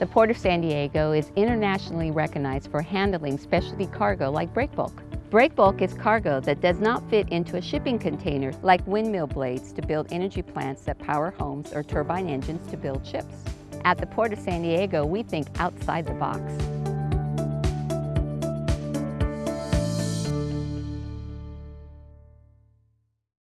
The Port of San Diego is internationally recognized for handling specialty cargo like break bulk. Break bulk is cargo that does not fit into a shipping container like windmill blades to build energy plants that power homes or turbine engines to build ships. At the Port of San Diego, we think outside the box.